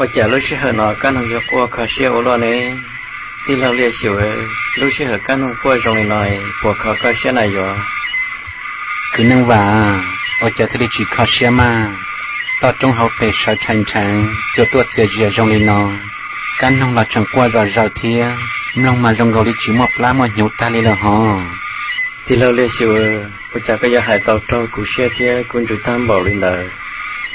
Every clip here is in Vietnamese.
我家lúc xưa hồi nó cái nó cho qua khó xưa ở lo này tí lâu liệt xỉu lúc xưa hồi cái nó qua rồi nói qua khó khó xưa này rồi cứ nâng và ở chợ thì chỉ khó xưa mà ta trong học về sợ thành thành cho tuột sẽ dìa trong lên nó cái nông là chẳng qua rồi rồi thì nông mà trong gầu đi chỉ một lá mà nhũ ta lên là họ tí lâu liệt xỉu ở chợ cái giờ hải tàu trâu cú xe thì cũng chủ tham bảo lên đời ô lý có bộ cả hải cho ý ra đá nâng trâu cũng nông thế này giờ có chỉ sao lấy chả nó có chỉ học biệt được cũng nông thế sao hey cứ nâng và cứ khó xưa ta bỏ lên nó ấy có chính xác chả cũng muốn lò lò thì lâu giờ hai thì cũng chạy chè cũngยัง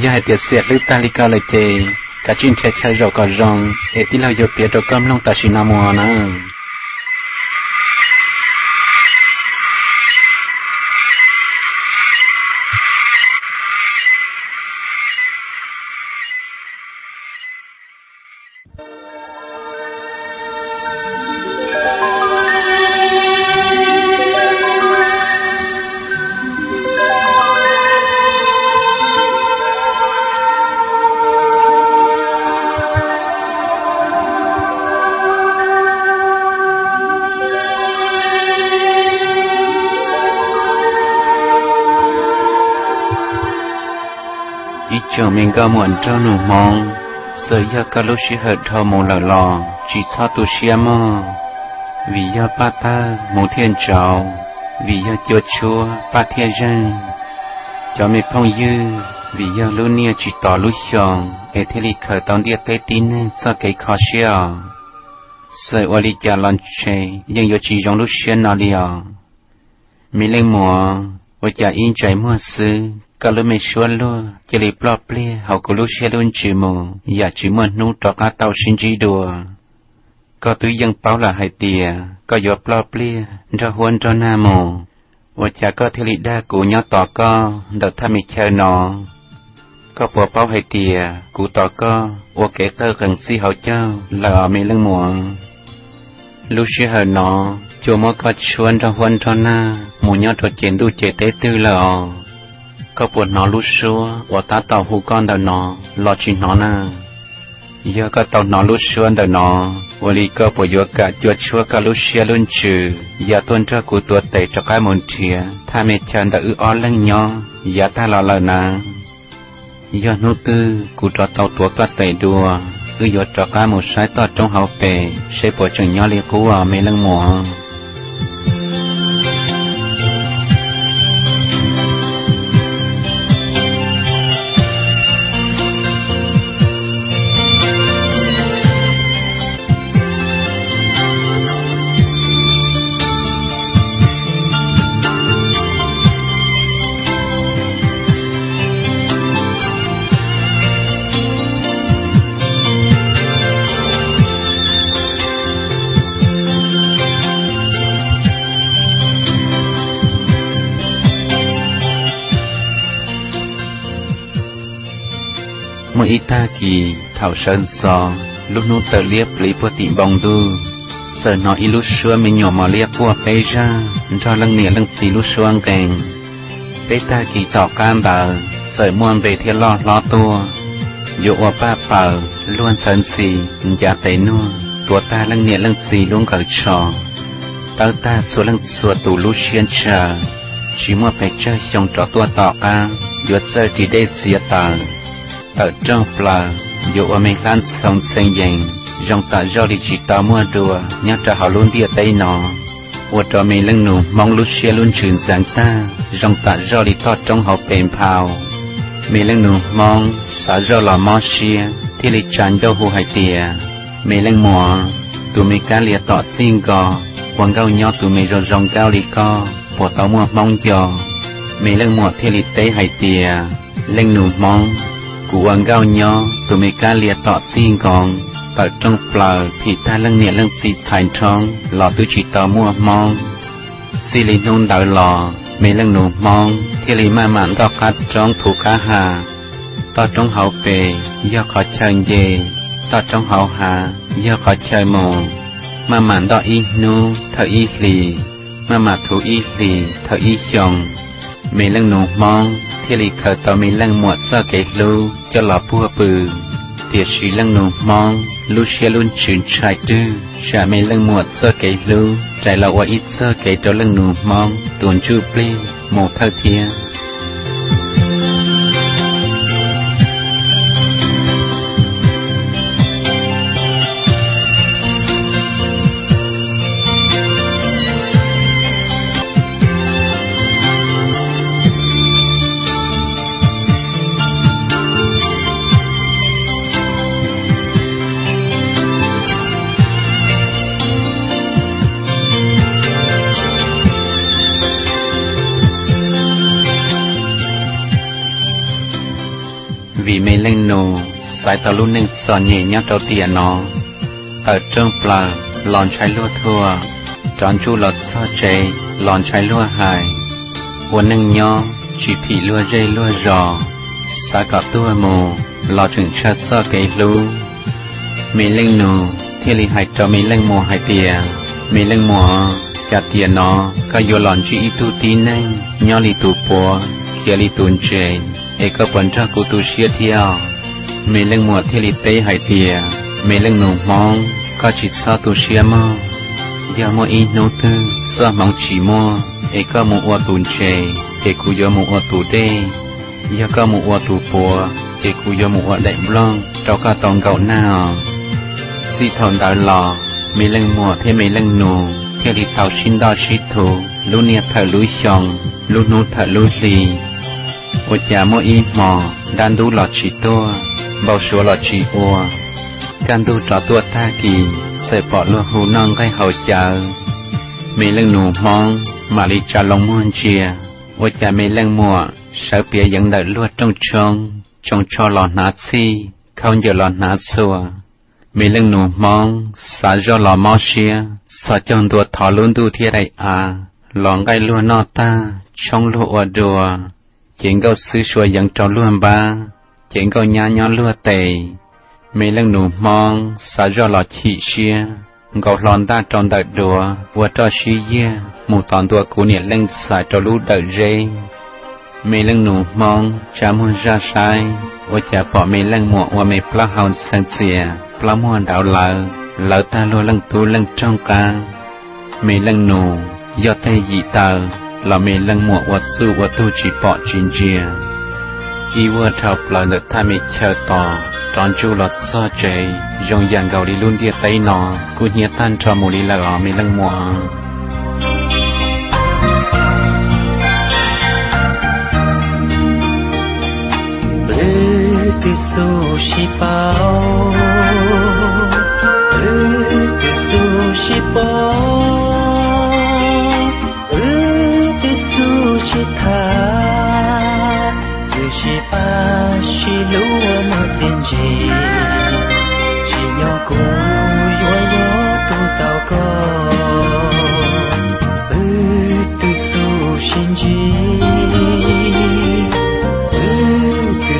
giờ hai tiệt xẹt lưu ta li cao lại chè cả chính chạy chạy rồi còn rong ấy tí lâu giờ biết đâu cơm lông ta chỉ nằm mùa nữa chờ muộn cho nụ mong giờ ya ca lúc sĩ hợp thơ mù lờ lò chỉ sao tu xia mơ vì ya ba ta mù thiên trào vì ya chúa chúa ba thiên dân cho mình phong dư vì ya lúc nia chỉ tỏ lúc xong ế thế lì khởi tông địa tế tín cho cái khó xia sợ ô lì cha lon chê nhưng giờ chỉ trong lúc xia nó liao mình lên mùa ô cha in trái mùa sư cả lúc mình xuân luôn chỉ lấy plop ple họ có lúc xe luôn chỉ mù giờ chỉ muốn nu trọ cá tàu xin chỉ đùa có túi dân báo là hai tìa, có giờ plop ple cho huân cho nam mù. Và chả có thể lý đa của nhau tỏ co đợt tham mình chơi nó có bộ báo hai tìa của tỏ co và kể tơ gần si hậu châu là ở mình lưng muộn lúc xưa hờ nó chúa mới có xuân cho huân cho na, mù nhau trò chuyện đu chế tế tư là có buồn nó lúc xưa, của ta tàu hù con đời nó, lo chuyện nó nè giờ có tàu nó lúc xưa đời nó, vô lý có bộ yếu cả chúa chúa cả lúc xưa luôn trừ. Giờ tuân cho cụ tuột tẩy cho cái môn chia tha mẹ chân đã ư o lăng nhỏ giờ ta lo lời nè giờ nô tư, cụ cho tàu tuột có tẩy đùa, ư yếu cho cái một sai to trong hậu bề sẽ bỏ chừng nhỏ liệt cú ở mấy lăng mùa. นิตากีเท่าเชิญซอลูกนูเตเลียปลีปติบองดูเสนออิลุชัวมีหยอมอเลียพวกเปจ้าจอลังเหนียลังสีลุชัวงแกงเปตากีจอกกามบาเสยมวนเรเทียลอดล้อตัวโยอวป้าเป่าล้วนเซินสีอย่าเตนัวตัวตาลังเหนียลังสีลุงกับชอตาตาสวลังสวตูลุเชียนเชาชิมัวไปเจอชงจอตัวต่อกาหยดเจอที่ได้เสียตา ở trong pla dù ở mình lan sống sinh dành dòng ta do đi chỉ ta mua đùa nhớ trả họ luôn địa tây nó ở cho mình lưng nụ, mong lúc xe luôn trường sáng ta dòng ta do đi to trong họ bền phào mình lưng nụ, mong xã do là mò xe thì lịch tràn do hù hải tìa. Mình lưng mùa tụi mình cá lìa tọ xin gò, quần gao nhỏ tụi mình rồi rong cao lì co bộ tao mua mong giò. Mình lưng mùa thì lịch tế hải tìa. Lưng nụ, mong กูวังเก้าย้อตัวเมกาเลียต่อซีงกองปักจงเปล่าผิดท่าเรื่องเนี่ยเรื่องสีชายช่องหลอดตุจิตต่อมัวมองสิลินงดาวหลอไม่เรื่องหนูมองที่ริมาหมันก็คัดจ้องถูกขาหาต่อจงเฮาเปยย่อขอเชิญเยต่อจงเฮาหาย่อขอเชิงโมมาหมันต่ออีนูเธออีหลีมาหมาถูอีหลีเธออีชอง มีเรื่องหนูมองที่ลีเคยต่อมีเรื่องหมวดเสื้อเกลูจะหล่อพัวปืนเตียชีเรื่องหนูมองลูเชียลุนชื่นชายดื้อชามีเรื่องหมวดเสื้อเกลูใจเราว่าอีเสื้อเกตัวเรื่องหนูมองตัวจูปลีโมเท่าเทีย sai tàu lúc nâng sò nhẹ nhắc đầu tiền nó ở trong pla lòn trái lúa thua tròn chu lọt so chế lòn trái lúa hài quân nâng nho chỉ thị lúa dây lúa rò sa cả tua mồ lò chừng chát so cây lú mê lên nô thiên lý hại cho mê lên mồ hại tiền mê lên mồ chặt tiền nó có vô lòn chỉ tu tí nâng nho li tu bùa kia li tuôn chế เอกปัญจกุตุเชียเทียว มีเรื่องมัวที่ลิเตหายเตียมีเรื่องหนุ่มมองก็จิตซาตุเชียมอยามัวอีโนตือสมองฉีมัวเอกมัวตุนเชเอกุยมัวตุเดยาก็มัวตุปัวเอกุยมัวได้บลองเราก็ต้องเก่าหน้าสิทอนดาวหล่อมีเรื่องมัวที่มีเรื่องหนูที่ลิเตาชินดาชิตูลูเนียเธอลุยชองลูนูเธอลุลี ô cha mô y mò đan đu lọ chỉ tua bao số lọ chỉ ua can đu trọ tua ta kỳ sẽ bỏ lúa hù non cái hậu chờ mì lưng nụ mong mà đi trả lòng muôn chia ô cha mì lưng mùa sợ bia dẫn đợi lúa trong trông trong cho lọ nát si không giờ lọ nát xua mì lưng nụ mong xả do lọ mò xia xả trong đua thọ luôn đu thiên đại à lòng gai lúa nọ ta trong lúa đùa chuyện câu sư xua dẫn trò luôn ba chuyện có nhà nhỏ lúa tề. Mấy lần nụ mong xa do lọ chị xia. Gầu lòn ta tròn đợt đùa vừa cho xí dê một toàn đùa cú nhiệt lên xa cho lũ đợt dê mấy lần nụ mong cha muốn ra sai. Ô cha bỏ mấy lần mùa và mấy plá hào sang xìa. Plá mua đảo lợ lợ ta lùa lần tu lần trong ca. Mấy lần nụ, do tay dị tờ. Là mấy lần mùa vật sư vật tu chỉ bỏ chín chia y vua thập là được tham mê chờ tỏ tròn chu lọt so chế dùng dạng gạo đi luôn địa tây nọ cú nhiệt tan cho mù lý là ở mê lăng mùa. Tư su shi bao Tư su shi bao. shi từ shi ba shi lúa mà tiền gì chỉ nhỏ cô yo yo tu tao có ừ từ su xin gì ừ từ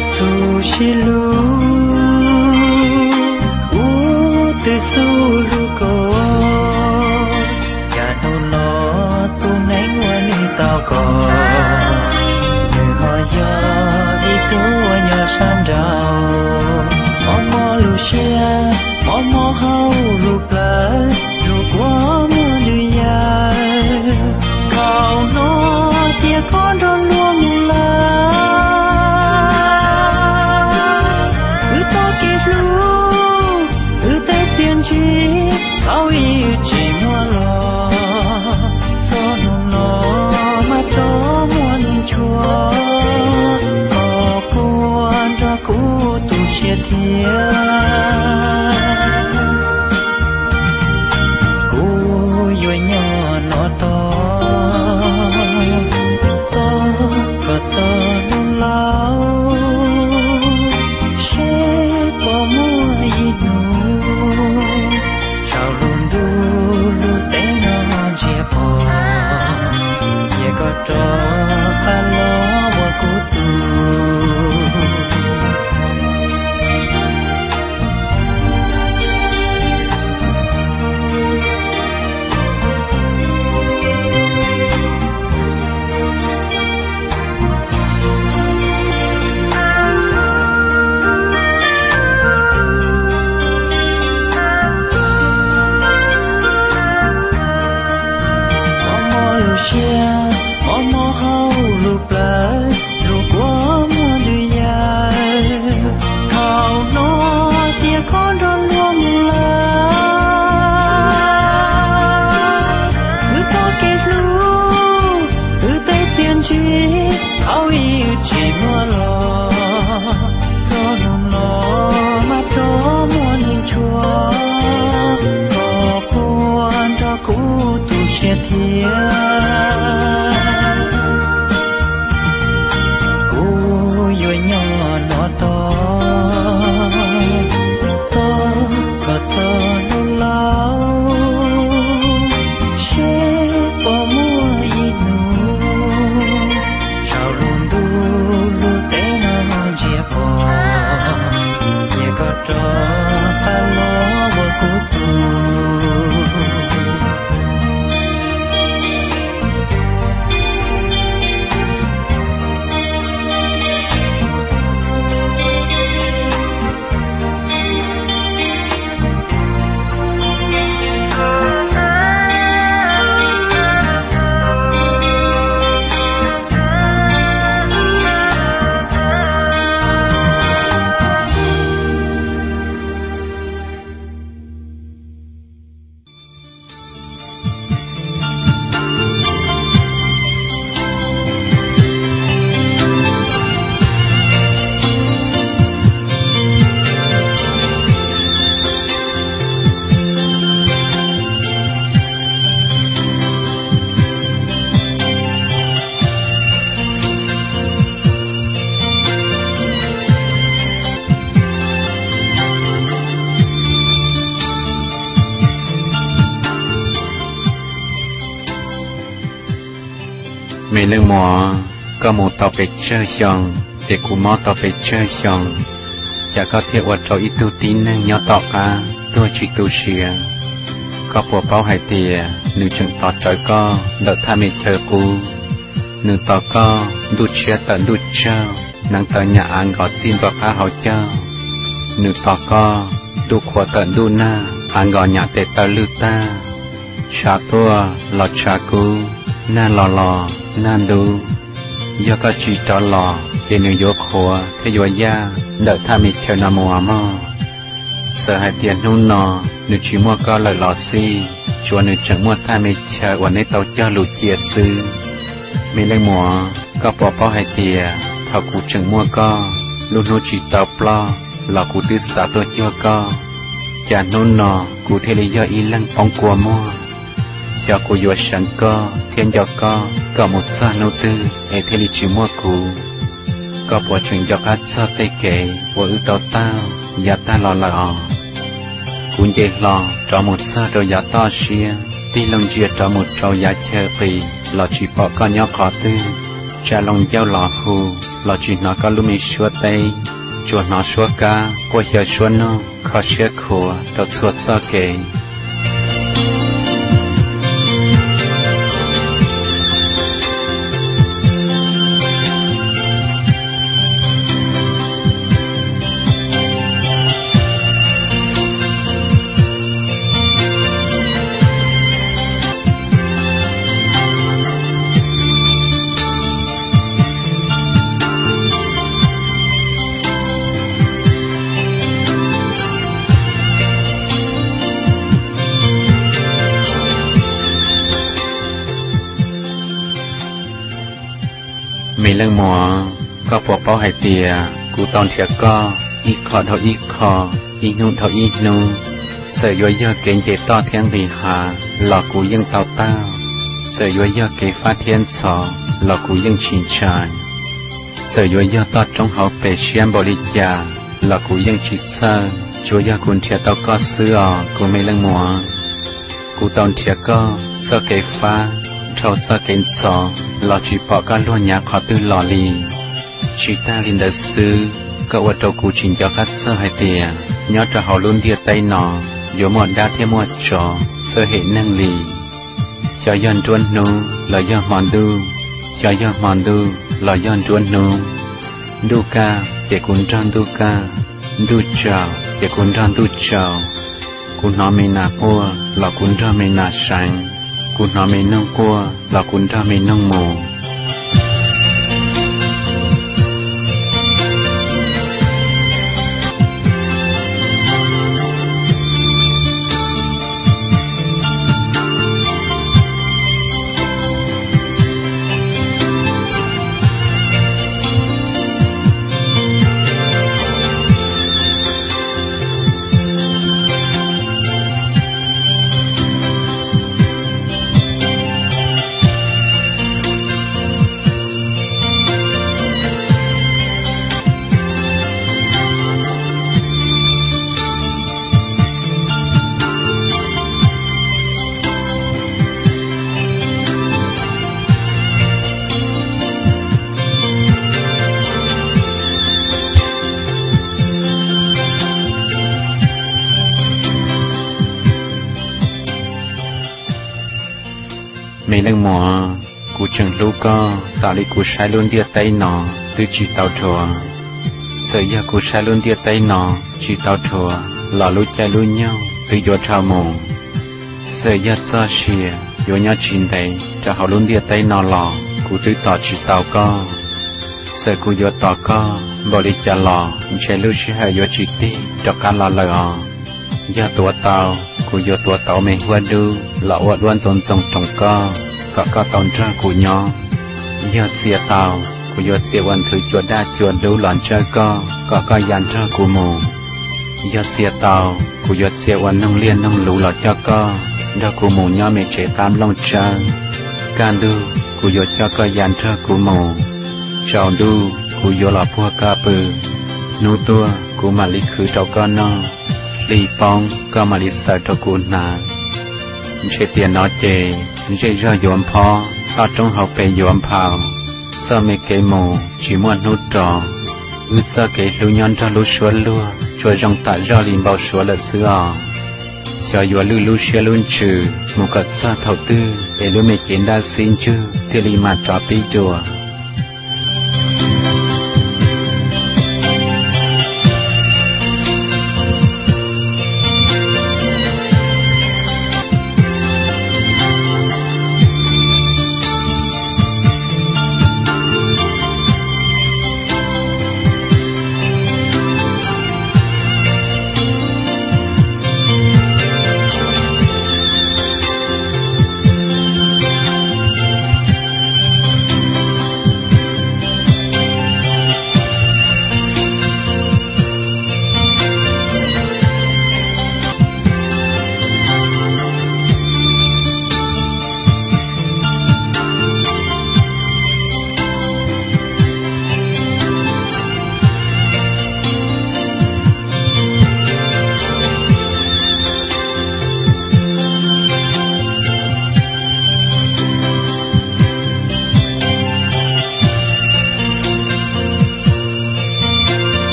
mùa, có một tàu bị chơi xong để cú mò tàu bị chơi xong. Chả có thể vật cho ít tu tín nên nhỏ tàu cả tôi chỉ tu sửa có bộ bao hải tìa, nữ chừng tọt trời có đỡ tham mê chờ cú nữ tọt có đút chia tận đút chơ, nàng tờ nhà ăn gọt xin vào phá hậu chơ. Nữ tọt có đu khóa tận đu na ăn gọt nhà tệ tờ lưu ta. Cha tua lọt cha cú, na lò lò na đu do có chỉ cho lò để nữ vô khóa thế vô ya đợi tham mê chờ nà mùa mò sợ hai tiền nôn nò nữ chỉ mua có lời lò si chùa nữ chẳng mua tham mê chờวันนี้tàu cho lù chia sư mi lên mùa có bỏ bao hai tiền thọ cụ chẳng mua có luôn nô chỉ tàu plo là cụ tư xã tôi cho có chả nôn nò cụ thế lý do y lăng phong của mua cho cô vô sẵn co thiên cho co có một sa nô tư hệ thế lý chỉ mua cụ có bỏ chuyện cho hát sa tê kể của ưu tàu tao giả ta lò lò cũng dễ lò cho một sa đồ giả to xia ti lông chia cho một trâu giả chờ phì lò chỉ bỏ con nhỏ khó tư. Cha lòng giao lò hù lò chỉ nó có lúc mình xua tây. Chùa nó xua ca cô hiểu xua nó khó xua khổ đợt xua sa kể มีเรื่องหมอ ก็ปวดเป้าหายเตีย กูตอนเถียก็ อีคอเท่าอีคอ อีนูเท่าอีนูเสือยเยอะเก่งเจต้อเทียงบีหา หลอกกูยังเต้าเต้าเสือยเยอะเกฟ้าเทียนสอหลอกกูยังชินชายเสือยเยอะต้อจงเขาเปเชียนบริจาหลอกกูยังชิดเซอร์ช่วยยาคุณเทียต้อก็เสื้อกูไม่เรื่องหมอกูตอนเถียก็เสือเกฟ้า trâu sa kén sò lò chỉ bỏ cả luôn nhà khó tư lò lì chỉ ta linh đời sư, cậu ở trâu cụ trình cho khách sơ hai tìa. Nhớ cho họ luôn địa tay nọ, dù một đa thêm một trò, sơ hệ năng lì. Cho yon truân nu là yon mòn đu. Cho yon mòn đu là yon truân nu. Đu ca để cũng tròn đu ca. Đu chào để cũng tròn đu chào cũng nói mình nà mua là cũng cho mình nà sáng คุณทำามินั่งกลัวแลาคุณทามินั่งโม mấy lần mùa cụ chừng lũ co tạo lý cụ sai luôn địa tay nó từ chỉ tạo chùa sở giờ cụ sai luôn địa tay nó chỉ tạo chùa lò lũ chạy lũ nhau từ gió trào mù. Sở giờ xa xìa gió nhau chín đấy cho họ luôn địa tay nó lò cú chữ tạo chỉ tạo co sở cú gió tạo co bỏ đi chả lò chạy lũ xìa gió chỉ tí cho cá lò lờ. ยอะยาตัวเตากูโยตัวเตาไม่หัวดูหล่อวัดวันสนทรงตรงก็ก็ก็ตอนจ้ากูยอยอดเสียเตากูยอดเสียวันถือจวดได้จวดดูหลอนเจ้าก็ก็ก็ยันจ้ากูโมยอดเสียเตากูยอดเสียวันน้องเลี้ยนน้องหลูหลอดเจ้าก็ดากูโมย่อไม่เจตามลงเจ้าการดูกูยอดเจ้าก็ยันจ้ากูโมเจ้าดูกูยอหล่อพวกกาปือนูตัวกูมาลิคือเจ้าก็นอ lì bong cơ mà lì sợ cho cụ nà chế tiền nó chê chế rơ yuan po ta trong hậu về yuan phào, sơ mê kế mù chỉ muốn nút trò. Ư sơ kế lưu nhon cho lú xua lúa chùa rong tạ rơ lìm bao xua là xưa à cho yua lưu lưu xia luôn trừ một cật sa thầu tư để lưu mê kiến đa xin chư thì lì mà trò tí chùa.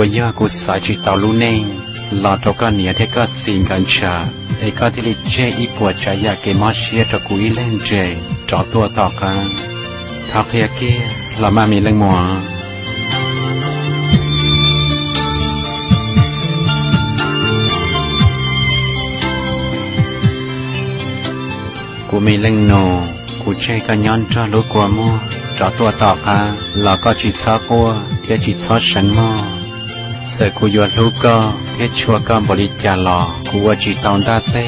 của nhà của xã chỉ tàu lưu nên là cho cả nia thì cả xin gần chờ ấy có thể chế ý của trái nhà cái mà chia cho quý lên chế cho tua tỏ cả thao kia kia là mà mình lên mùa của mình lên nổ của chế cả nhon cho lối của mua cho tua tỏ cả là có chỉ sao cô kia chỉ sao sẵn mò แต่กูยวนลูกก็เฮ็ดชัวกำบริจาลอกูว่าจีตองดาเต้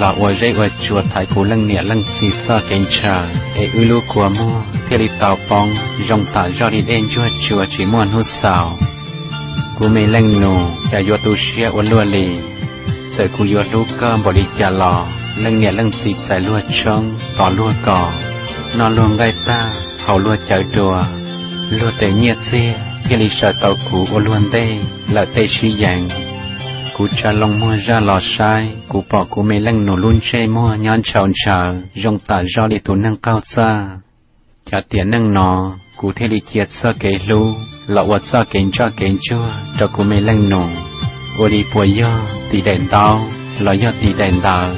ลาวเรียว่าชัวไทยกูลังเนี่ยลังซีซ่าเกนชาเออืลูกัวมอเทลิตาปองยองตาจอดิเอ็นชัวชัวจีมวนหุสาวกูไม่เล่งโนจะยัวตูเชียอวนลัวลีแต่กูยวนลูกก็บริจาลอลังเนี่ยลังซีใส่ลวดช่องต่อลวดก่อนอนรวมไกตาเขาลัวเจอตัวลวดแต่เงียดเสีย khi lý sợ tàu cụ ô luôn tê là tê suy dạng cú cha lòng mua ra lò sai cú bỏ cú mê lăng nổ luôn chê mua nhon chào chờ rong tả do đi tù năng cao xa. Cha tiền năng nọ cú thế lý kiệt sơ kế lu lọ vật sơ kế cho kế chua, cho cú mê lăng nổ. Ô đi bùa yo tì đèn tao lọ yo tì đèn tao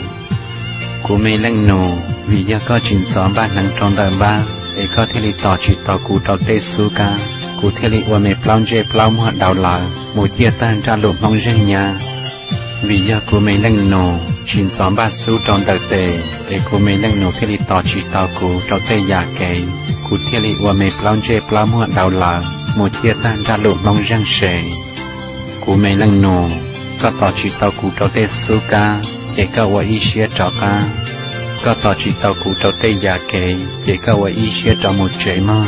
cú mê lăng nổ, vì do có chuyện xóm ba năng trong đời ba để có thể li tỏ chỉ tỏ cụ tàu tê su ca cụ thể li qua mẹ plong dê plong mua đào lạ một chia tan ra lụm mong riêng nhà. Vì giờ cụ mẹ lăng nổ, chín xóm ba số trong đời tề. Để cụ mẹ lăng nổ thế li tỏ chỉ tao cụ trong tê giả kể. Cụ thể li qua mẹ plong dê plong mua đào lạ một chia tan ra lụm mong riêng sề. Cụ mẹ lăng nổ, có tỏ chỉ tao cụ trong tê số ca. Để có qua ý xía trọ ca. có tỏ chỉ tao cụ trong tê giả kể để có qua ý xía trọ một chế mơ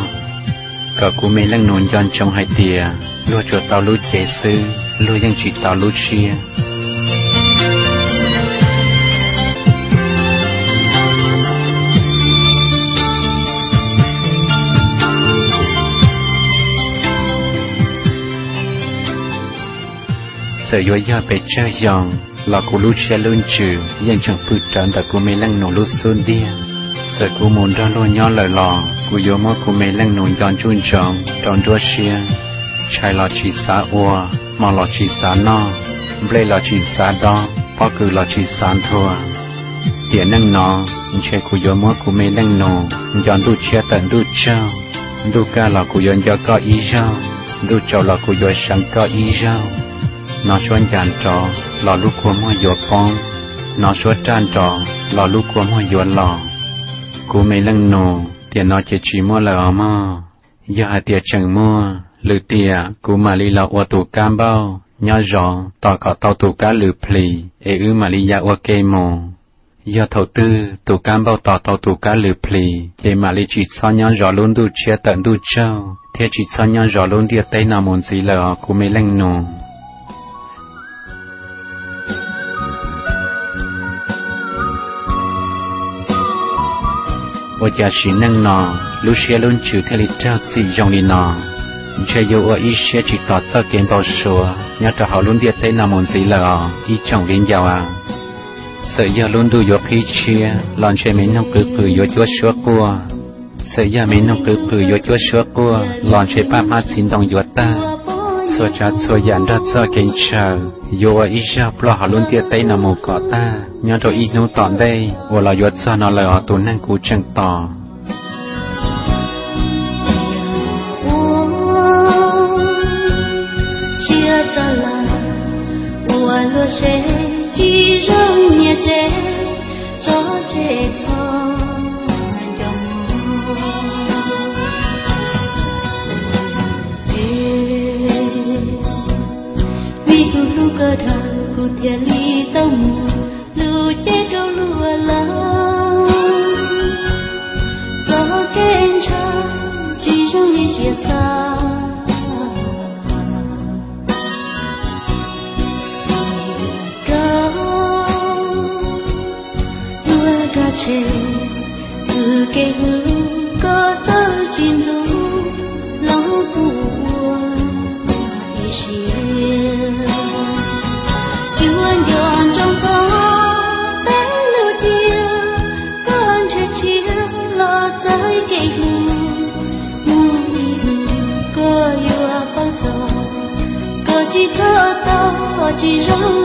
cả cú mê lăng nôn giòn trong hai tìa lúa chuột tàu lúa chế sư lúaยังchỉ tàu lúa chia sợ yo ya be chơi yong là cú lúa chia luôn chữยัง là cô lúc xe lươn trừ, dành chẳng phụ trần tại cô mê lăng nổ lúa xuân điên sợ cô muốn ra luôn nhỏ lời lò cô yếu mơ cô mê lăng nổ giòn chun chồng tròn đua xe chạy lò chỉ xa ua mà lò chỉ xa no. Ble lò chỉ xa đó bao cử lò chỉ xa thua. Tiền năng nó chạy cô yếu mơ cô mê lăng nổ giòn đu chia tận đu trao đu ca là cô yếu cho có ý rau đu trao là cô yếu sáng có ý rau nó xuân giàn trò lò lúc của mua yếu phong nó xuân tràn trò lò lúc của mua yếu lò. Cú mấy lần nổ tiền nó chỉ chỉ mua là mà giờ hạt tiền chẳng mua lử tiền cú mà li là ô tô cam bao. Nhớ rõ tỏ cả tàu tù cá lử pli ê ư mà li ya ô kê mồ. Giờ thầu tư, tù cam bao tỏ tàu tù cá lử pli chế mà li chỉ cho nhớ rõ luôn du chia tận du châu thế chỉ cho nhớ rõ luôn địa tây nào muốn gì là cú mấy lần nổ. Ô chỉ lúc xe yêu ở xe chỉ nhớ cho họ luôn à giờ luôn đủ yo khi chia lon chơi mấy cứ cứ yo chúa sửa qua sợ giờ mình năm cứ cứ yo chúa sửa qua lon chơi ba má xin đồng yo ta sợ cha sợ giản ra sợ kính chờ yo ý ra lo họ luôn tiệt tây nằm một cọ ta. Nhớ rồi ý nu tọn đây. Và là yo sợ nó lời họ tốn năng cú chẳng tỏ. Chia cho là ủa lo sẽ chỉ rong nhẹ chế cho chế thôi cơ thờ cụ thể lý tâm, lưu lu chết đâu lùa la có kén cha chỉ trong đi chia xa che từ cái thơ tao chỉ rằng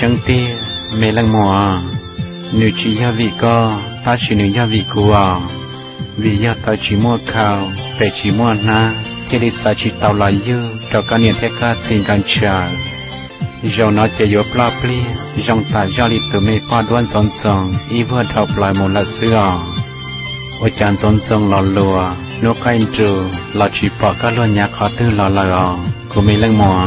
chẳng một tia, mê lăng mùa. Nữ chỉ gia vị co, ta chỉ nữ gia vị của à. vì gia ta chỉ mua khảo, để chỉ mua na. Chỉ đi xa chỉ tàu là dư, cho cả niệm thế ca tình gan chờ dầu nó chỉ yếu pla pli dòng ta do đi từ mê qua đoan son son y vừa thọc lại một lần xưa. Ôi chàng son son lò lùa nó khai trừ, là chỉ bỏ các luôn nhà khó tư lò lò của mê lăng mùa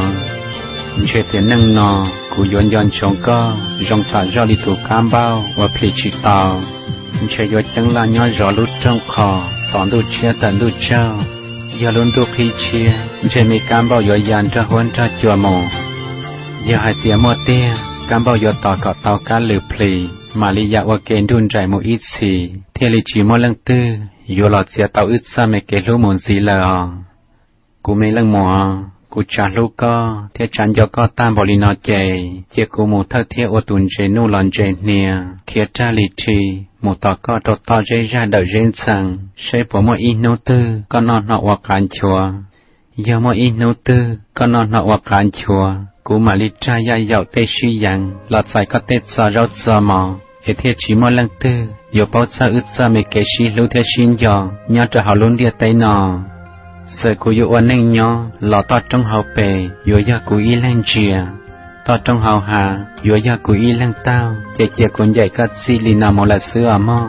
chuyện tiền nâng nò của yon yon chong co rong ta do đi từ cam bao và pli chỉ tàu chuyện yo chẳng là nhỏ rõ lút trong kho tòn đu chia tận đu trao giờ luôn đu khi chia chuyện mi cam bao yo yan ra huân ra chùa mồ giờ hai tia mua tia cam bao giờ tỏ cọ tàu cá lử pli mà lý dạ và kén đun trải một ít xì thì lý chỉ mua lăng tư giờ lọt xe tàu ít xa mấy cái lũ muốn gì là cú mấy lăng mùa cú trả co thì chẳng cho co tam bỏ nó cú một thơ thiết ô tuần chế nu lon chế nia, kia tra lý chi một tỏ co trò tỏ chế ra đợi rên sang sẽ bỏ một ít nô tư non nọ hoặc cán chùa giờ một ít nô tư non nọ hoặc cán chùa cú mà li cha ya dạo tê suy yang lọt sai có tê sa rau sa mò hệ lăng sa sa luôn địa tây sợ cú yo ôn anh nhó lọ to trong hậu bề yo ya cú y lăng chia to trong hậu hà yo ya cú y lăng tao, chè chè cuốn dạy cắt xì lì nào mò là sữa mò.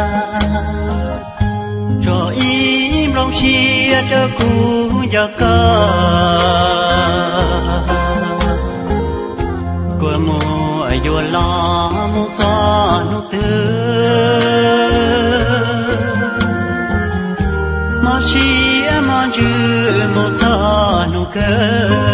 chia lòng chi cho cu ca của mu ayo lo mu ta nu tư ma chi ma ju mu ta nu cơ.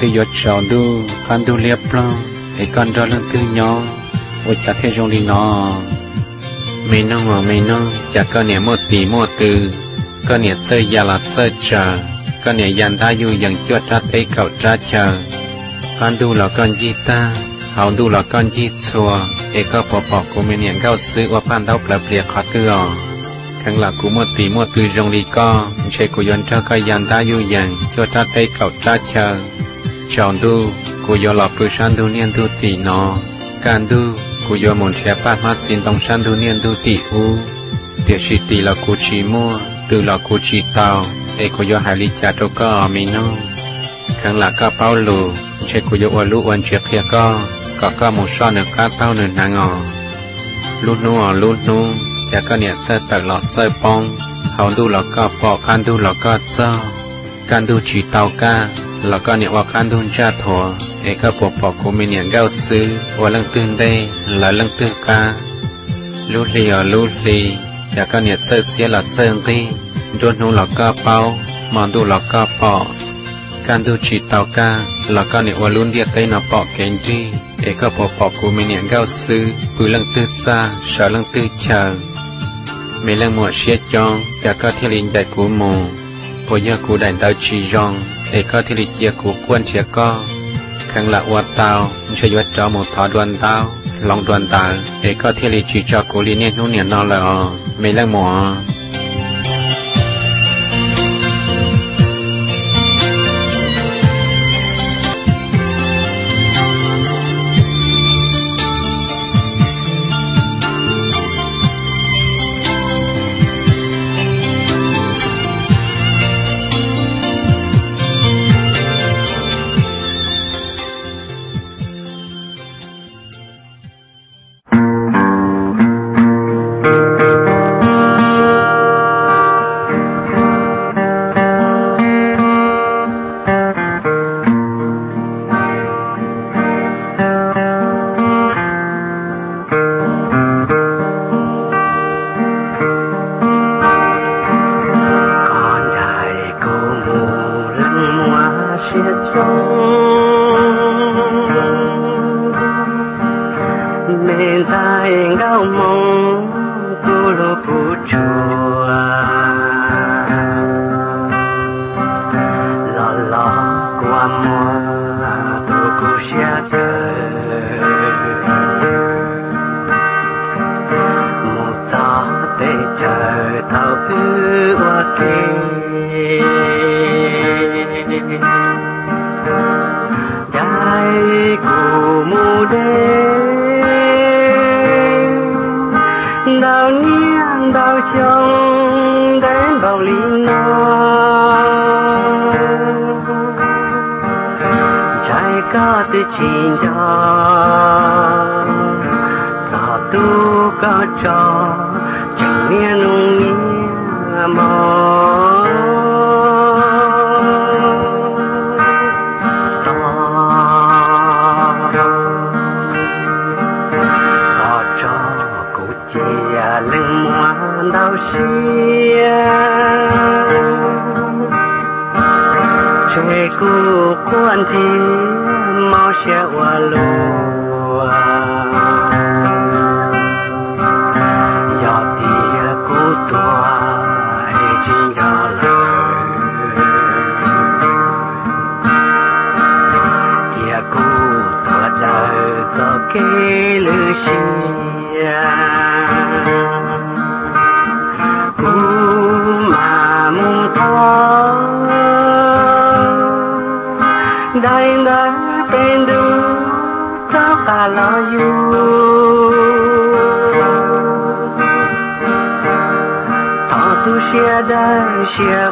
Chỉ nó tự giọt tròn đu con đu liệp lo để con đó lần tư nhỏ ôi chả thế trong đi nó mấy nó mà mấy nó chả có nhẹ một tỷ một từ có nhẹ tơ ya là sơ chờ có nhẹ dàn đa yu dần chuột ra tay cậu ra chờ con đu là con gì ta hậu đu là con gì chùa để có bỏ bỏ của mình nhận gạo sứ và pan đau bẹp liệt khó tư à khang là cú một tỷ một từ rong đi co chế của yon cho cái yan ta yu yang cho ta tay cậu cha chờ chọn du của yo lọ bự san du niên du tỷ nó can du của yo muốn xe phát mắt xin tông san du niên du tỷ u địa sĩ tỷ là của chỉ mua từ là của chỉ tàu để của yo hải lý cha cho có mi nó khang là có bao lù chế của yo lu quan chuyện kia có có có một số nữa cá tao nữa nàng ngò lúc nô lúc nô จะก็เนี่ยเสตลอดเสปองเขาดูแล้วก็ปอกการดู แล้วก็เนี่ยว่าการทุนชาติทอเอกปกปอกกูมีเนี่ยเก้าซื้อว่าลังตึงได้หลายลังตึงกาลูลีอลูลีจากก็เนี่ยเสื้อเสียหลัดเสื้อที่โดนหูหลอกก็เป้ามาดูหลอกก็ปอกการดูฉีดเตากาหลอกก็เนี่ยว่าลุนเดียใจนับอปอกเกนจีเอกปกปอกกูมีเนี่ยเก้าซื้อปืนลังตึงซาชาลังตึงเชาไม่เรื่องหมวดเชียจองจากก็เทลินใจกูมูพอยากูได้ดาวชีจอง เอกทิริเจียกูกวนเชียก็ขังละวัดเตาไม่ใช่วัดจอหมดทอดวนเตาลองดวนตาเอกทิริจีจอกูลีเนียนุ่นเนียนอนเลยอ๋อไม่เล่งหมอ chỉ đến bao liên niên trái ca nó là cho sao mua ca cho đau xia tên du cho cả lo yêu thọ tu xia đại xia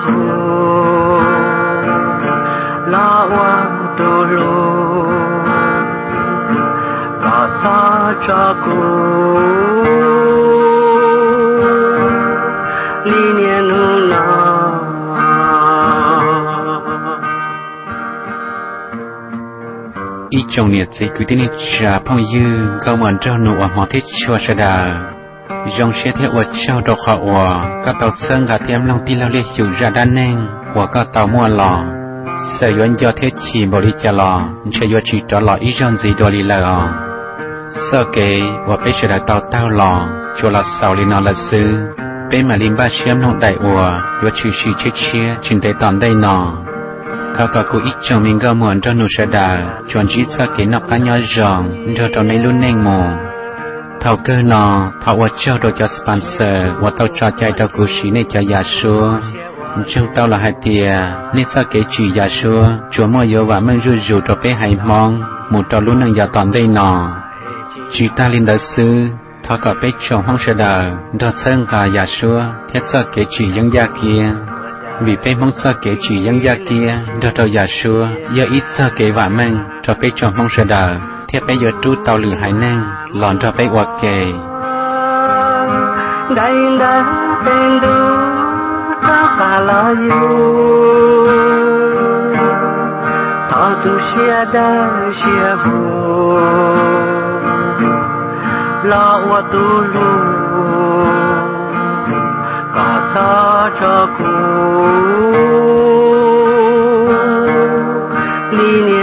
ít chồng nhiệt sẽ cứ tin trả phong dư cao mòn trao nụ ở mỏ thiết chua sa đà. Dòng xe theo ở trao đọc họ ở các tàu sơn gà thêm lòng tin lao liệt chủ ra đan neng, của các tàu mua lò. Sở yuan do thế chỉ bảo đi trả lò sẽ yuan chỉ trả lò ít dòng gì đồ lý lờ. Sơ kế và bây giờ đã tàu tàu lò cho là sau lý nó là sư bên mà linh ba xem nông đại ủa yuan chỉ chỉ chết chia chính tế tòn đây nọ thọ cả cô ít chồng mình có muốn cho nụ sẽ đà chọn chỉ sa cái nắp cá nhỏ giòn cho trong này luôn neng mồ thảo cơ nọ thảo qua cho đồ cho sponsor và tao cho chạy cho cô xí này cho nhà số chúng tao là hai tia nên sa cái chỉ nhà số chúa mua yếu và mình rủi rủi cho bé hay mong một trò luôn nâng nhà toàn đây nọ chỉ ta linh đại sư thảo cả bé chồng không sẽ đà đó thân cả nhà số thiết sa cái chỉ những gia kia vì bé mong sa kể chỉ dân gia kia đó tàu giả xưa giờ ít sa kể vả mang, cho bé cho mong sợ đờ. Thiết bé giờ trú tàu lửa hải năng lòn cho bé hoặc kề. Đây là tên đu ta cả lo yêu. Thọ tu xia đa, xia hồ lo wa tu lu Lini